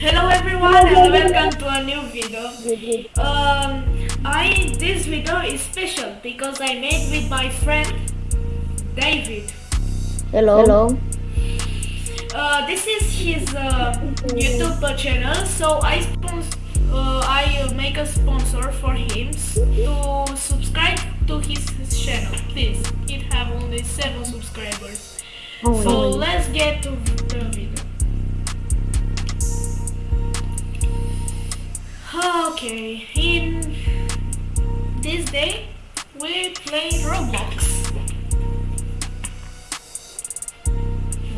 Hello everyone and welcome to a new video. Um, I this video is special because I made with my friend David. Hello. Hello. Uh, this is his uh, YouTube channel, so I uh, I make a sponsor for him to subscribe to his channel. Please, it have only seven subscribers. Oh, So no. let's get to the video. Okay, in this day we play Roblox.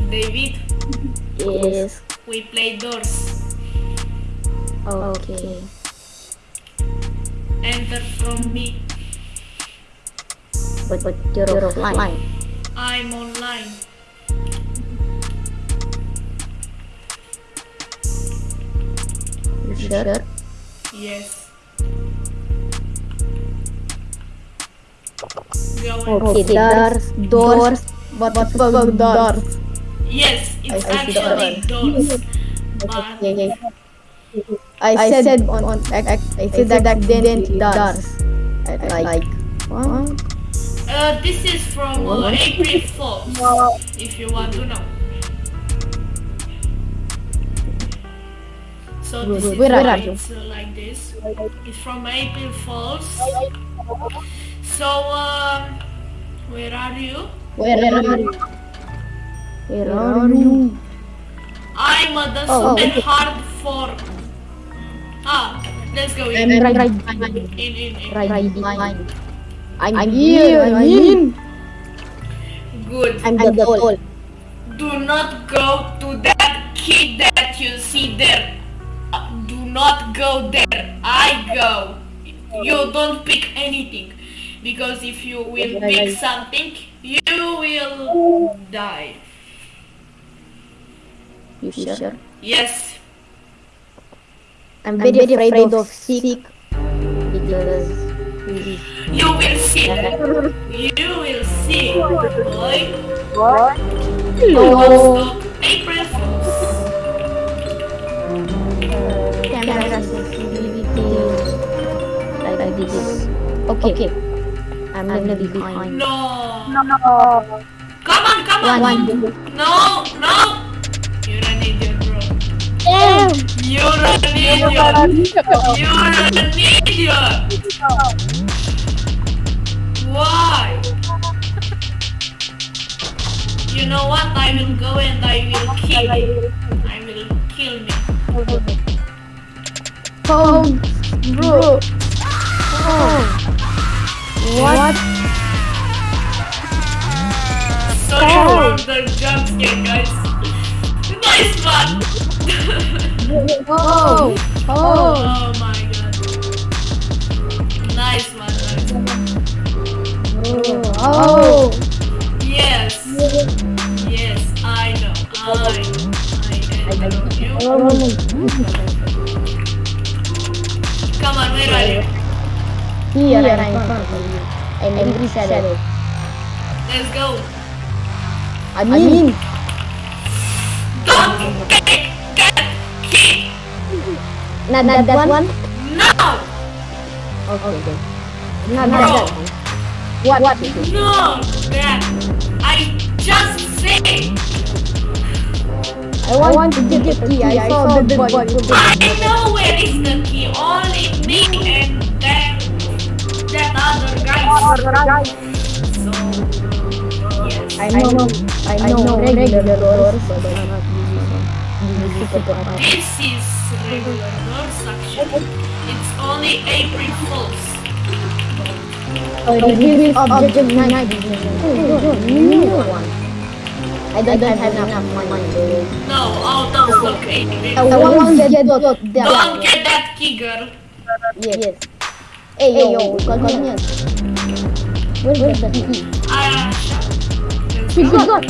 David, Yes. we play Doors. Okay. Enter from me. But but you're offline. I'm online. You sure? Yes. Go. Okay. Doors. Doors. What the fuck doors? Yes, it's I see the actually doors. But Okay. I, said on on I, I, I said that then doors. I, like. What? uh, this is from uh, April Fools, if you want to know. So this is Where are you? it's uh, like this. It's from April Falls. So, um, where are you? Where are you? Where are you? I'm uh, the Oh, oh, okay. hard for. Ah, let's go I'm in. right right In, in, in. right right, behind. I'm, here. I'm in. Good. I'm the doll. Do not go to that kid that you see there. Do not go there. I go. You don't pick anything. Because if you will pick something, you will die. You sure? Yes. I'm very, afraid, of sick because You will see. You will see. Boy. Hello. Stop. April Fools. Camera sensitivity like, like this. Okay. okay. I'm gonna be behind. No. No. Come on, come on. One. No, no. You're an idiot, bro. Damn. You're an idiot. You're an idiot. Why? You know what? I will go and I will kill you. I will kill me. Oh, bro. Oh. What? Sorry for the jump scare, guys. Nice one. Oh. Oh. oh my god. Nice one. Nice one. Oh. Yes. Yes, I know. I know. I know you. Come on, where are you? Here I'm in front of you. I'm in this shadow. Let's go. I mean, Don't take that key. not, not that one. No. Okay. okay. Not, not that one. What? What? No. That. I just said. I want, to get the key. I, saw the dead body. I know where is the key. Only me and then that other guy. So. Yes. I know, I know, regular doors, but not these super This is regular door suction. It's only April Fools. Oh, the reveal object night vision. Oh, no, new one. I don't, have enough money. No, out of stock April. I want to get dot Don't that. get that key, girl. Yes. Hey, yo, convenience. Where's the key? Ah, let's He go. got.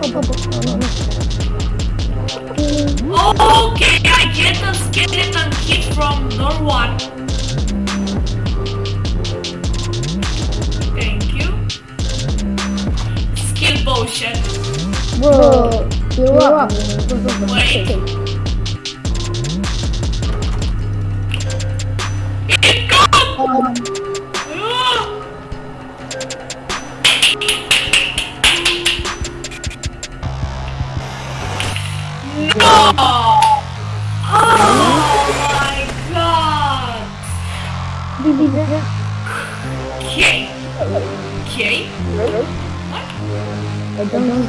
Oh, oh, oh, no, no. Okay, I get a skeleton key from door one. Thank you. Skill potion. Bro, Cheer up. Wait. It! Um, Ah! No! Oh my god! Okay. Okay. What? I don't know.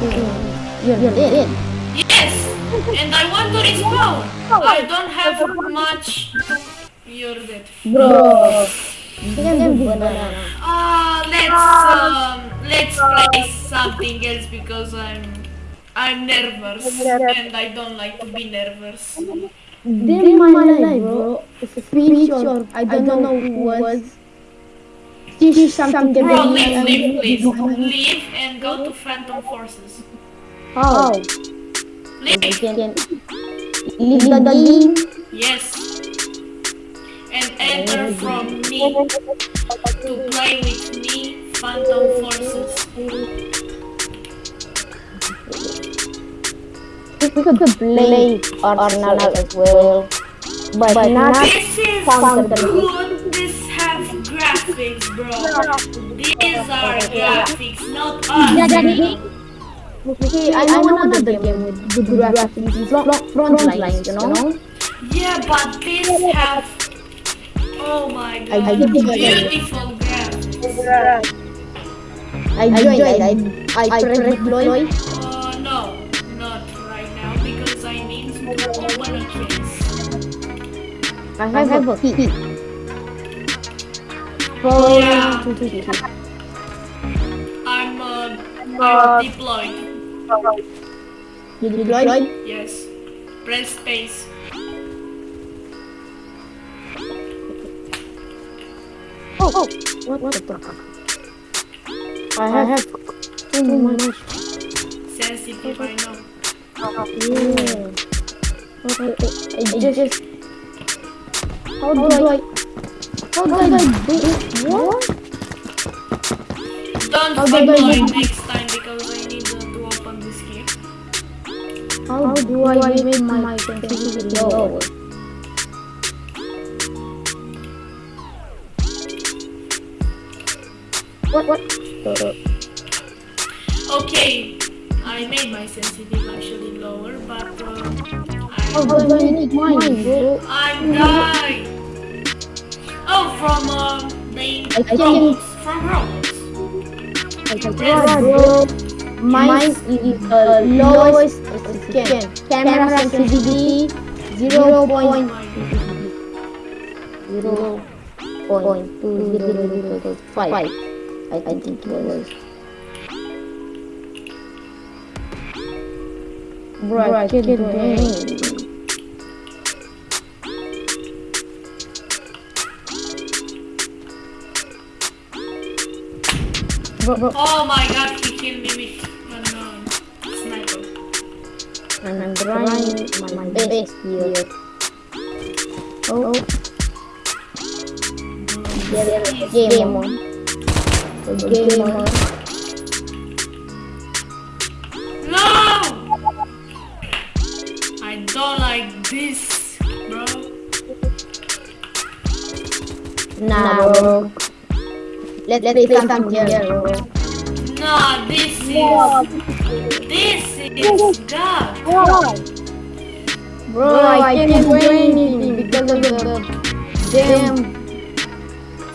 You're, you're dead. Yes! And I want to respawn! I don't have much. You're dead. Bro. Can be banana. Uh, let's um, let's play something else because I'm I'm nervous and I don't like to be nervous. Then my life, bro. Speech or I don't know who was. Teach something Bro, that leave, leave, please. Leave and go to Phantom Forces. Oh. I Leave. can leave the game. Yes. And enter from me to play with me, Phantom Forces. We could play Arsenal as well. But, not This is Phantom. good. This have graphics, bro. These are graphics, not Yeah, us. Daddy. Okay, I know another game with good graphics, front, front lines, you know? Yeah, but these have. Oh my god, did it. beautiful graphics. I joined, I, I, I press deploy. Uh, no, not right now because I need to open a case. I have a key. Four, Yeah. I'm uh, I'm deployed. You deployed? Yes. Press space. Oh, oh, what, what the fuck? I have, I have too much. Sensitive, I know. Yeah. Okay, I just. How do I? How do I do it? What? Don't How do I next time because I need uh, to open this key. How do I make my sensitivity lower? What? What? Okay, I made my sensitive actually lower, but uh, How I, do I make mine, bro? I'm died. Oh, from uh, the I think- Roblox. From Roblox. I tried, bro. Mine is the lowest as it can. Camera sensitivity zero point zero point two zero zero five. I think it was. Bro, I can't do anything. Bro, bro, Oh my god, he killed me with an uh, sniper. and I'm trying my best here. Oh, oh. He's- Game on. Game on. No! I don't like this, bro. Nah, bro. Let's play something here, bro. No, this is this is God. Bro, bro I can't do anything because of the damn.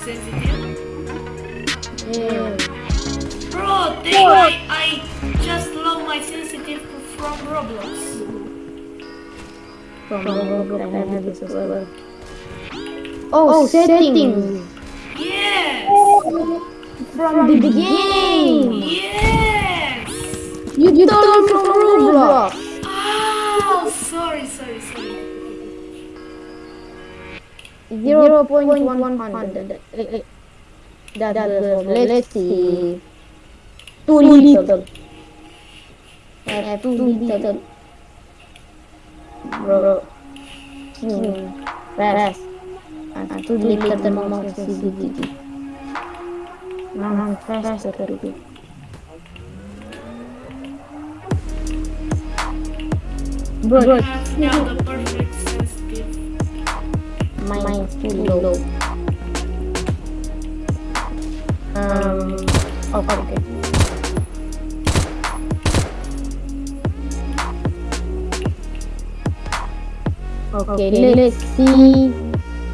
Sensitive. Yeah. Bro, they, I, I just love my sensitive from Roblox. From Roblox, I have this as well. Oh, oh settings. Yes! From the beginning. Yes! You, you stole from Roblox. Oh, sorry, sorry, sorry. Zero point one one hundred. That was, let's see. Too little. I have too little. Bro. Hmm. Fast. And too little mouse sensitivity. Now I'm faster. Bro, You now the perfect sensitive. mine's too low. Um, oh, okay. Okay, let's see.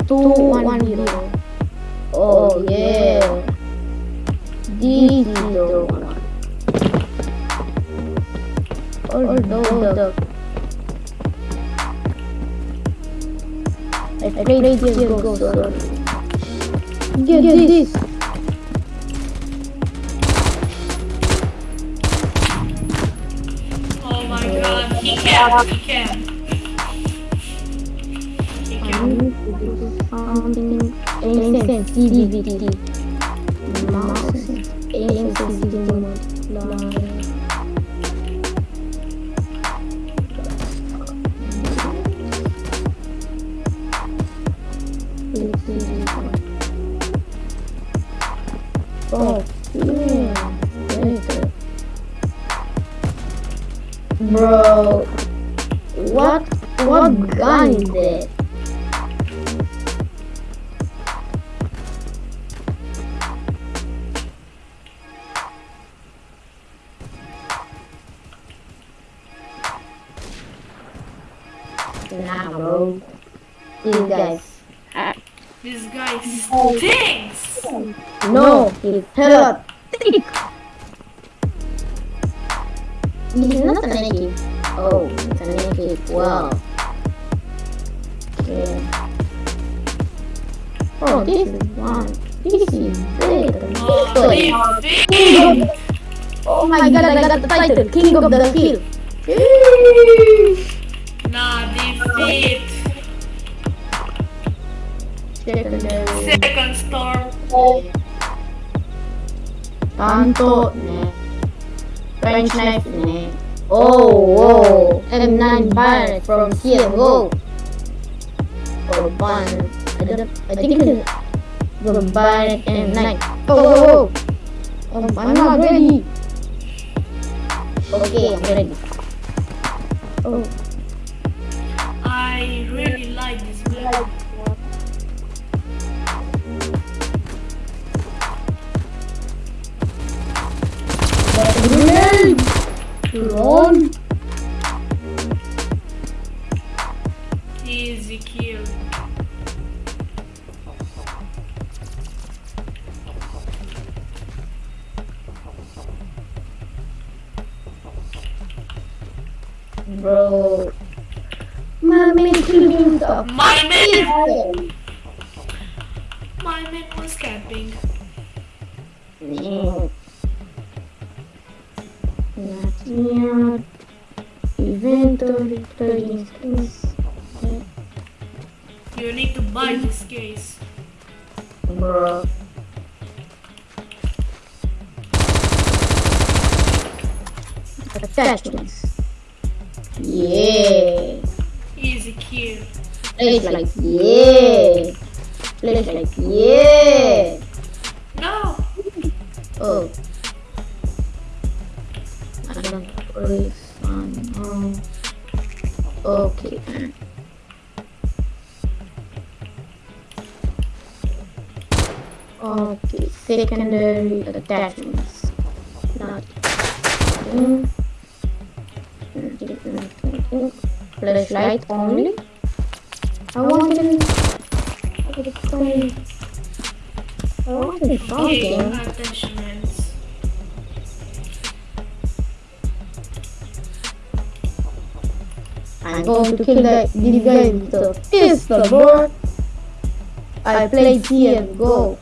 Two one zero. Oh yeah. The one. Although the I played this go so Get this. Oh my god, he can, he can. He can. something aim sensitivity. Mouse aim sensitivity multiply. Yeah. Bro, what what gun is that? These guys. This guy oh. stinks! No, he's hella thick. Oh, he's not a native. Oh, it's a native. Wow. Okay. Oh, this is one. This is big. Oh, oh. this big! Oh my god, I got the title, King of the Hill. Nah, defeat. Secondary. Second storm. Tanto, ne. French knife, ne. Oh, whoa. M9 Baron from CSGO. Or Ban. I, don't, I think it's the Baron M9. Oh, whoa, whoa. Um, I'm not ready. Okay, I'm ready. Oh, Easy kill. Bro. My man the My man, my man was camping. Not Inventory trading skills. You need to buy this case. Bro. Attachments. Yeah. Easy kill. Place like yeah. Place like yeah. No! Oh. Don't place on. Oh. Okay. Okay, secondary attachments. Not. Flashlight only. I wanted. I wanted Okay, something. attachments. I'm going to kill the, this guy with a pistol, bro. I played CSGO.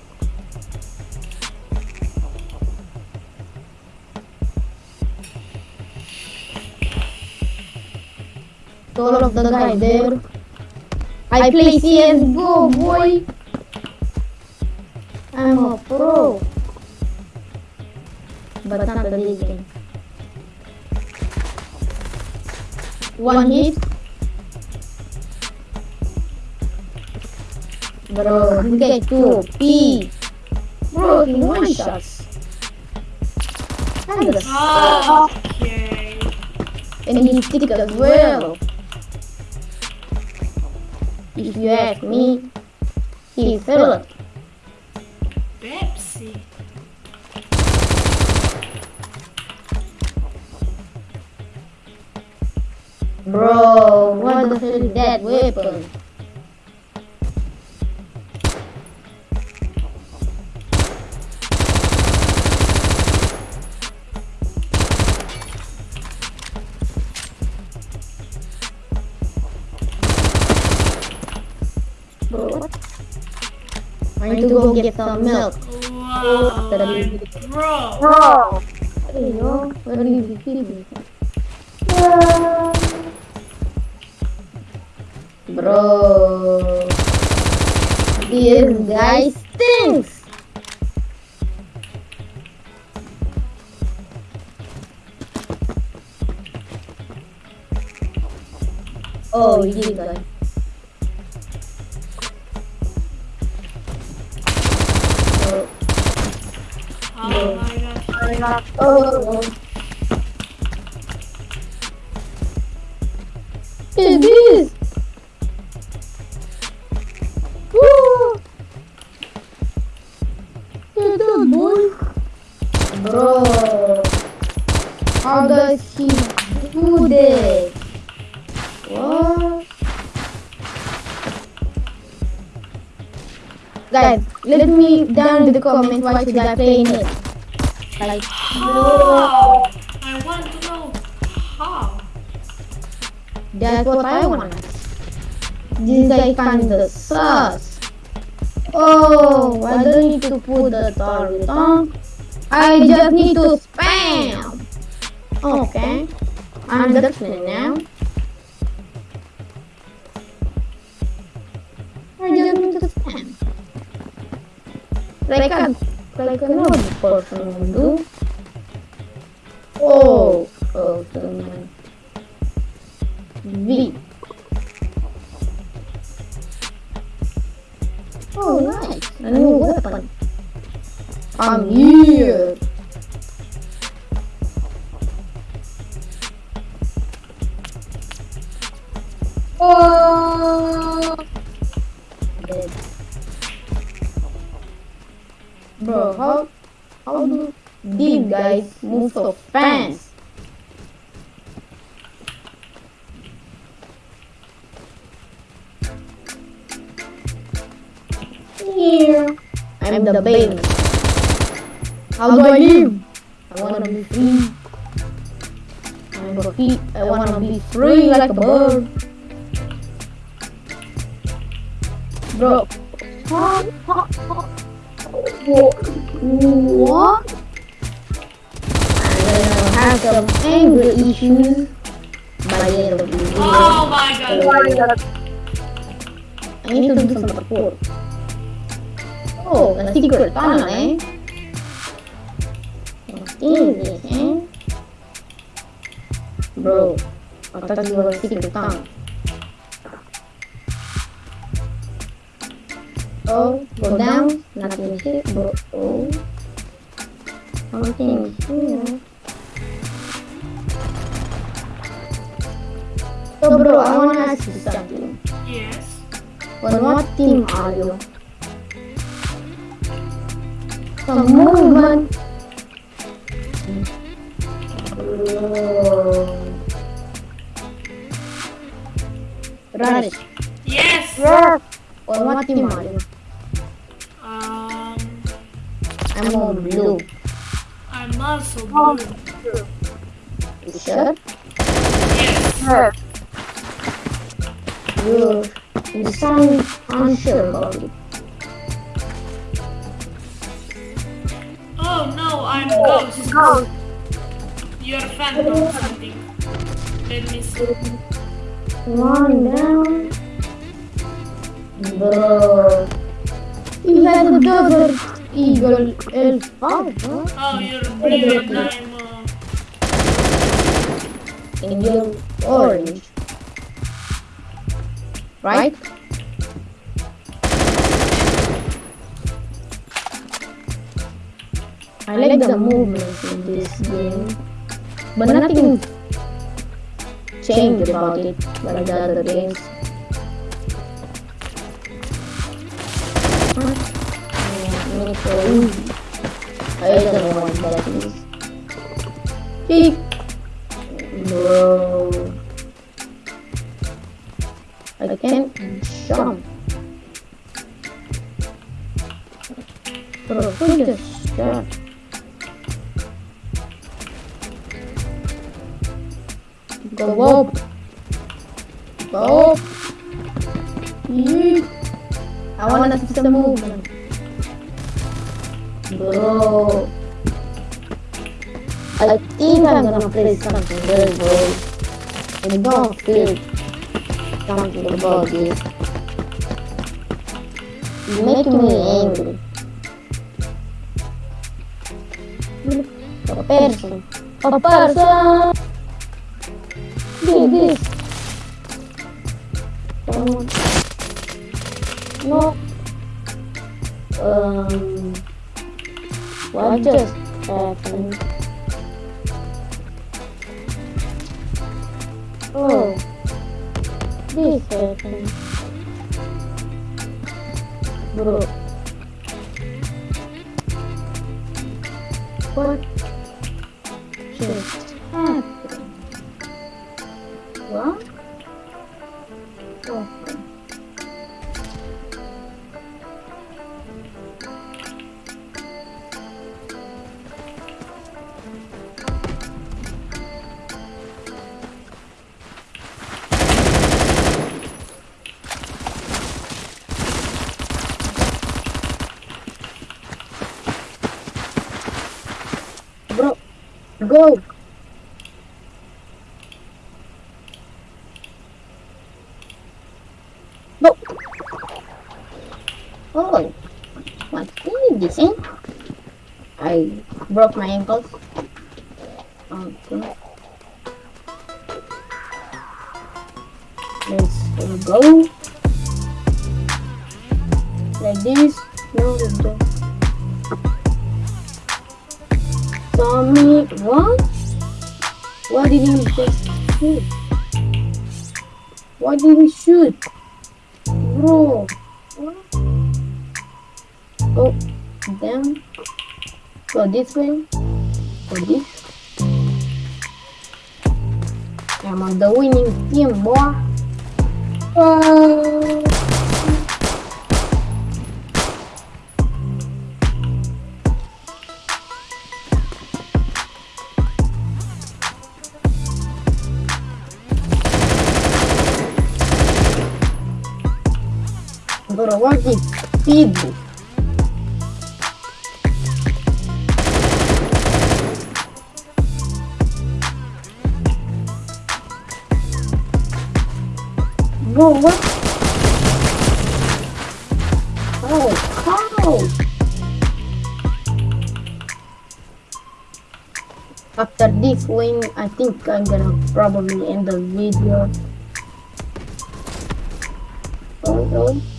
All of the guy there. I play CSGO, boy. I'm a pro. But not the big game. One hit. Bro, you get two P. Bro, he one shots. And oh, okay. And he stick as well. If you ask me, he fell. Bro, what the hell is that weapon? Bro. I need to go get some milk. Wow. Bro. Bro. Hey, yo, where do you keep me? Bro, this guy stinks. Oh, you did that. Oh, Oh my god. oh, oh. Bro, how does he do this? What? Guys, let me down in the comment why should I play it. Like, How? I want to know how. That's what I want. This guy kinda sus. Oh, I don't need to put the target on. I just need to spam. Okay, I understand now. I just need to spam. Like a like another person would do. Oh, oh, someone. V. Oh, nice. A new weapon. I'm here. Oh. Dead. Bro, how how do these guys move so fast? Here. I'm the bank. How do I live? I wanna be free. I'm a free. I wanna be free like a bird. Bro. What? I'm gonna have some anger issues by the end of the video. Oh my god. I need to do some support. Oh, a secret tunnel, eh? Eh? Bro, a secret tunnel. Oh, go down, nothing here, bro. Oh, something here. So, bro, I wanna ask you something. Yes. On what team are you? Movement. Oh. Yes. Yes. on what team are you? Um, I'm on blue. I'm also blue. You sure? Yes. Yes. You, you sound unsure about it. No, I'm ghost. Go. You're a phantom or something. Let me see. One down. Bro. You had a desert eagle elf five, huh? Oh, you're blue and I'm uh, and you're orange. Right? I like the movements in this game, but nothing changed about it like the other games. I don't know what that is. Kick. Bro. I can't jump. Bro, just shot? Go up. Yeet. I wanna see some movement. Bro. I think I'm gonna play something very good. I don't feel something about this. It's making me angry. A person. A person! Do this. Someone. No. Um. What just happened? Oh. This happened. Bro. What just go. No. Oh, what is this? eh? I broke my ankles. Okay. Let's go. Like this. Why did he just shoot? Why did he shoot? Bro, what? Go down. Go this way. Go this. I'm on the winning team, boy. Oh. What? Oh? After this win, I think I'm gonna probably end the video. Oh, oh.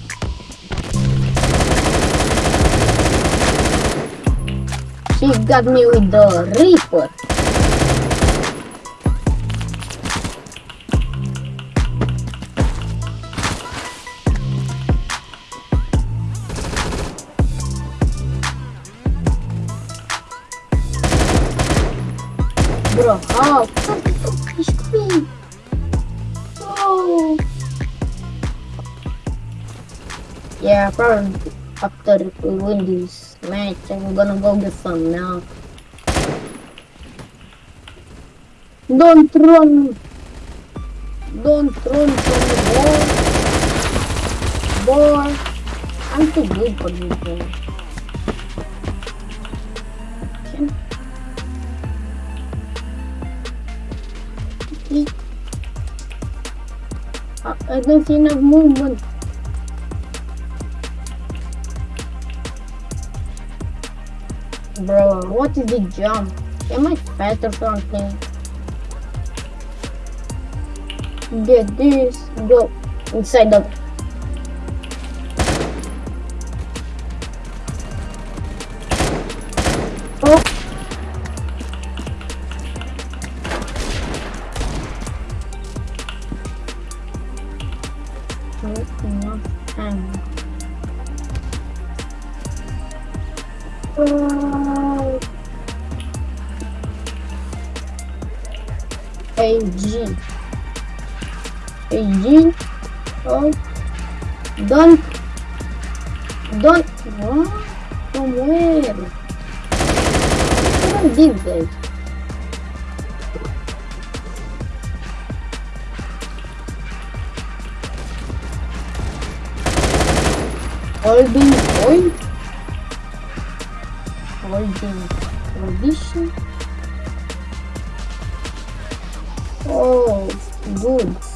She got me with the Reaper. Bro, oh, fish queen. Oh. Yeah, probably after we win this match, I'm gonna go get some now. Don't run! Don't run from the ball! Boy! I'm too good for this. I I don't see enough movement. Bro, what is the jump? Am I fat or something? Get this, go inside the. AG. AG. Oh. Don't. Don't. What? From where? Who did that? Holding point? Holding position? Oh, good.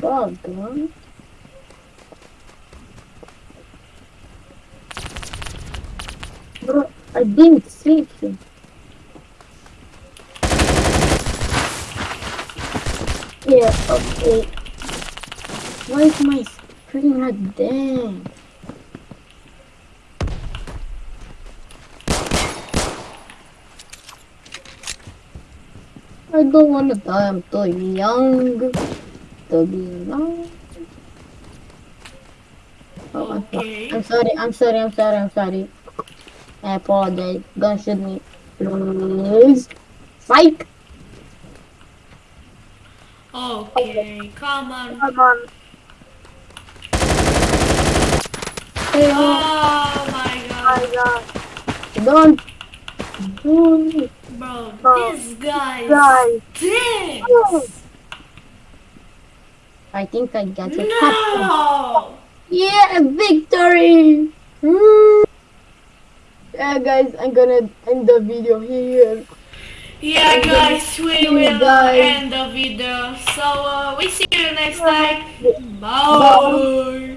Bug? Bro, I didn't see him. Yeah, okay. Why is my screen not there? I don't wanna die, I'm too young to be alive. Oh, I'm, Okay. I'm sorry, I'm sorry, I'm sorry, I'm sorry. I apologize. Don't shoot me. Please. Fight! Okay, come on. Come on. Hey, Oh my My god. God. don't do it. Bro, Oh, this guy Guys. stinks. I think I got it. No! Yeah, victory! Mm. Yeah, guys, I'm gonna end the video here. Yeah, guys, we will guys. end the video. So, uh, we see you next time. Bye. Bye.